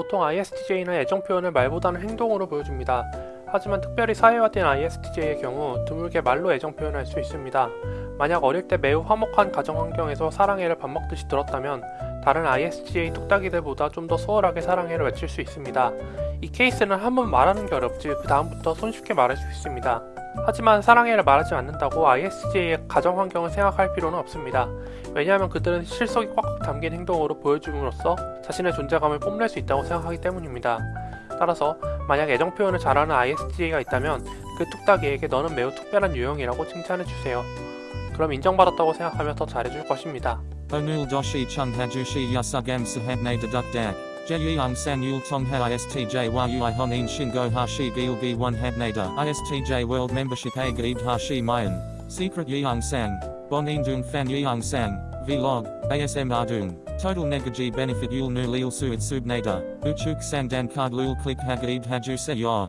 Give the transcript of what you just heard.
보통 ISTJ는 애정 표현을 말보다는 행동으로 보여줍니다. 하지만 특별히 사회화된 ISTJ의 경우 드물게 말로 애정 표현할 수 있습니다. 만약 어릴 때 매우 화목한 가정 환경에서 사랑해를 밥 먹듯이 들었다면 다른 ISTJ 뚝딱이들보다 좀 더 수월하게 사랑해를 외칠 수 있습니다. 이 케이스는 한 번 말하는 게 어렵지 그 다음부터 손쉽게 말할 수 있습니다. 하지만 사랑해를 말하지 않는다고 ISTJ의 가정 환경을 생각할 필요는 없습니다. 왜냐하면 그들은 실속이 꽉꽉 담긴 행동으로 보여줌으로써 자신의 존재감을 뽐낼 수 있다고 생각하기 때문입니다. 따라서 만약 애정 표현을 잘하는 ISTJ가 있다면 그 뚝딱이에게 너는 매우 특별한 유형이라고 칭찬해주세요. 그럼 인정받았다고 생각하며 더 잘해줄 것입니다. Yasugam sahabne deduk dak. Jeyung sang yul tongha ISTJ yui honin shingo hashi gilgi one habnada. ISTJ world membership a gaib hashi mayan. Secret yeung sang. Bonin dung fan yeung sang. Vlog. ASM ardung. Total negaji benefit yul nu lil suit subnada. Uchuk sang dan card lul click hagaib haju se yor.